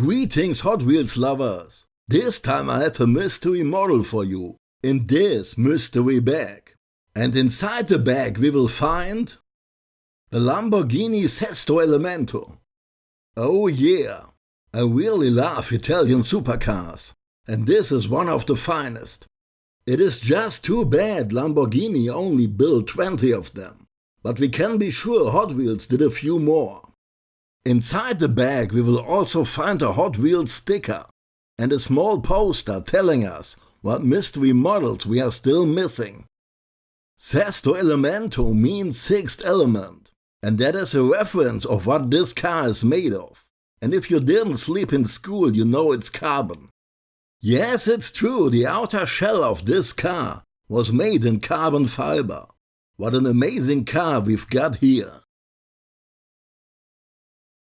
Greetings Hot Wheels lovers! This time I have a mystery model for you in this mystery bag. And inside the bag we will find the Lamborghini Sesto Elemento. Oh yeah, I really love Italian supercars and this is one of the finest. It is just too bad Lamborghini only built 20 of them, but we can be sure Hot Wheels did a few more. Inside the bag we will also find a Hot Wheels sticker and a small poster telling us what mystery models we are still missing. Sesto Elemento means sixth element, and that is a reference of what this car is made of. And if you didn't sleep in school, you know it's carbon. Yes, it's true, the outer shell of this car was made in carbon fiber. What an amazing car we've got here.